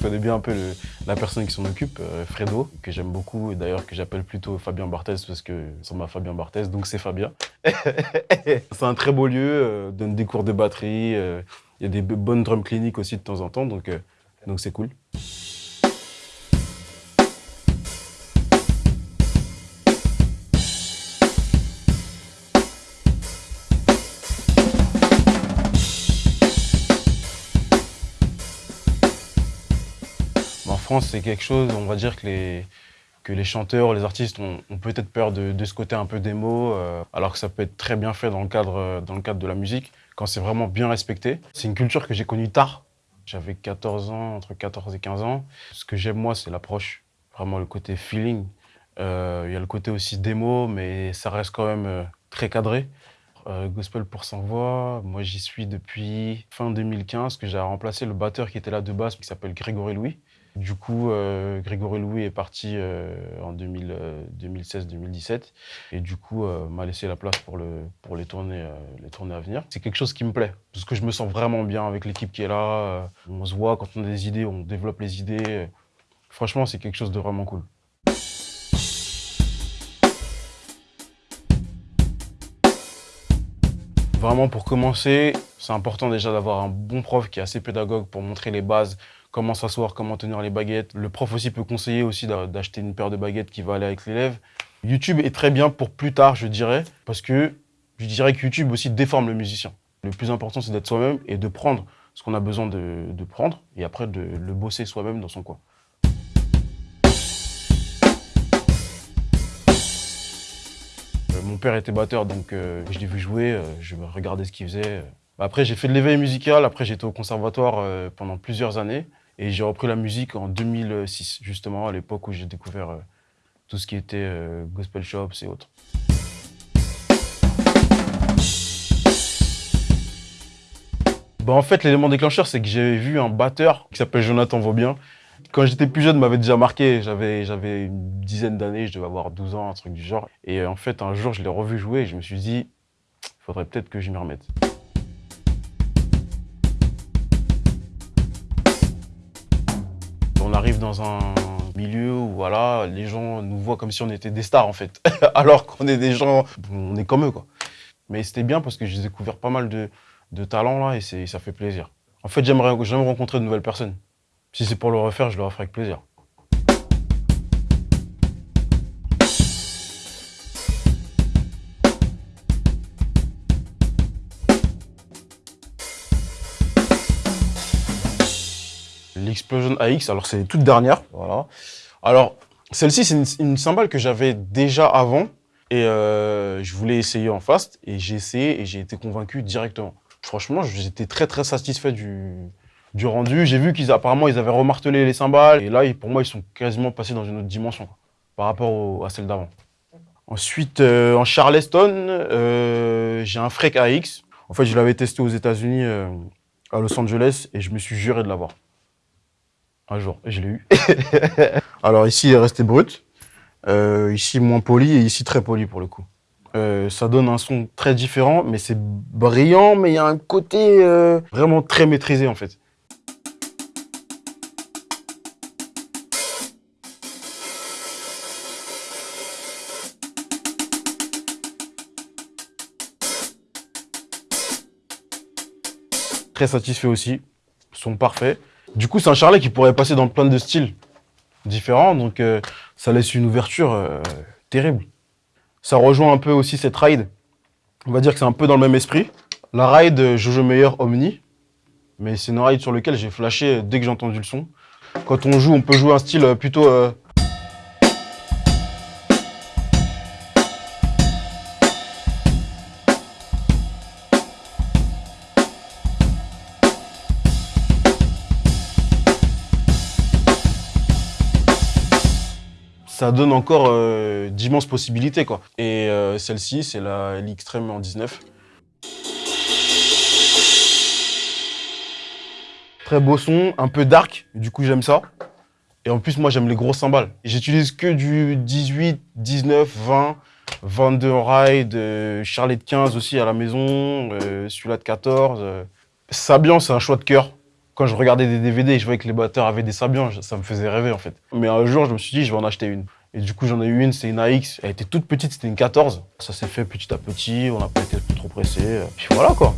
connais bien un peu la personne qui s'en occupe, euh, Fredo, que j'aime beaucoup, et d'ailleurs que j'appelle plutôt Fabien Barthez parce que c'est ma Fabien Barthez, donc c'est Fabien. c'est un très beau lieu, euh, donne des cours de batterie, il y a des bonnes drum cliniques aussi de temps en temps, donc donc c'est cool. France, c'est quelque chose, on va dire que les, que les chanteurs, les artistes ont, peut-être peur de, ce côté un peu démo, euh, alors que ça peut être très bien fait dans le cadre, dans le cadre de la musique, quand c'est vraiment bien respecté. C'est une culture que j'ai connue tard. J'avais 14 ans, entre 14 et 15 ans. Ce que j'aime, moi, c'est l'approche, vraiment le côté feeling. Euh, il y a le côté aussi démo, mais ça reste quand même euh, très cadré. Gospel pour sans voix, moi j'y suis depuis fin 2015, que j'ai remplacé le batteur qui était là de base, qui s'appelle Grégory Louis. Du coup, euh, Grégory Louis est parti euh, en 2016-2017 euh, et du coup m'a laissé la place pour, le, pour les, tournées, les tournées à venir. C'est quelque chose qui me plaît parce que je me sens vraiment bien avec l'équipe qui est là. on se voit quand on a des idées, on développe les idées. Franchement, c'est quelque chose de vraiment cool. Vraiment, pour commencer, c'est important déjà d'avoir un bon prof qui est assez pédagogue pour montrer les bases, comment s'asseoir, comment tenir les baguettes. Le prof aussi peut conseiller aussi d'acheter une paire de baguettes qui va aller avec l'élève. YouTube est très bien pour plus tard, je dirais, parce que je dirais que YouTube aussi déforme le musicien. Le plus important, c'est d'être soi-même et de prendre ce qu'on a besoin de, prendre et après de le bosser soi-même dans son coin. Euh, mon père était batteur, donc euh, je l'ai vu jouer, euh, je regardais ce qu'il faisait. Après, j'ai fait de l'éveil musical, après j'étais au conservatoire pendant plusieurs années. Et j'ai repris la musique en 2006, justement, à l'époque où j'ai découvert euh, tout ce qui était euh, gospel shops et autres. Bah, en fait, l'élément déclencheur, c'est que j'ai vu un batteur qui s'appelle Jonathan Vaubien. Quand j'étais plus jeune, m'avait déjà marqué. J'avais une dizaine d'années, je devais avoir 12 ans, un truc du genre. Et en fait, un jour, je l'ai revu jouer et je me suis dit, il faudrait peut-être que je m'y remette. On arrive dans un milieu où voilà, les gens nous voient comme si on était des stars en fait, alors qu'on est des gens, on est comme eux quoi. Mais c'était bien parce que j'ai découvert pas mal de, de talents là et ça fait plaisir. En fait, j'aimerais rencontrer de nouvelles personnes. Si c'est pour le refaire, je le referai avec plaisir. l'Explosion AX. Alors, c'est toute dernière. Voilà. Alors, celle-ci, c'est une, cymbale que j'avais déjà avant. Et euh, je voulais essayer en fast. Et j'ai essayé et j'ai été convaincu directement. Franchement, j'étais très, très satisfait du, du rendu. J'ai vu qu'ils apparemment ils avaient remartelé les cymbales. Et là, pour moi, ils sont quasiment passés dans une autre dimension par rapport à celle d'avant. Ensuite, euh, en Charleston, euh, j'ai un Freak AX. En fait, je l'avais testé aux États-Unis, à Los Angeles, et je me suis juré de l'avoir un jour, je l'ai eu. Alors ici, il est resté brut. Euh, ici, moins poli, et ici, très poli pour le coup. Euh, ça donne un son très différent, mais c'est brillant, mais il y a un côté euh, vraiment très maîtrisé en fait. Très satisfait aussi, son parfait. Du coup, c'est un charlet qui pourrait passer dans plein de styles différents, donc euh, ça laisse une ouverture euh, terrible. Ça rejoint un peu aussi cette ride. On va dire que c'est un peu dans le même esprit. La ride euh, Jojo Meyer Omni, mais c'est une ride sur laquelle j'ai flashé dès que j'ai entendu le son. Quand on joue, on peut jouer un style plutôt ça donne encore euh, d'immenses possibilités. Quoi. Et euh, celle-ci, c'est la l'Extreme en 19. Très beau son, un peu dark, du coup j'aime ça. Et en plus, moi j'aime les gros cymbales. J'utilise que du 18, 19, 20, 22 en ride, euh, Charlotte 15 aussi à la maison, celui-là de 14. Sabian, c'est un choix de cœur. Quand je regardais des DVD et je voyais que les batteurs avaient des Sabian, ça me faisait rêver en fait. Mais un jour, je me suis dit, je vais en acheter une. Et du coup, j'en ai eu une, c'est une AX. Elle était toute petite, c'était une 14. Ça s'est fait petit à petit, on n'a pas été trop pressé. Puis voilà quoi.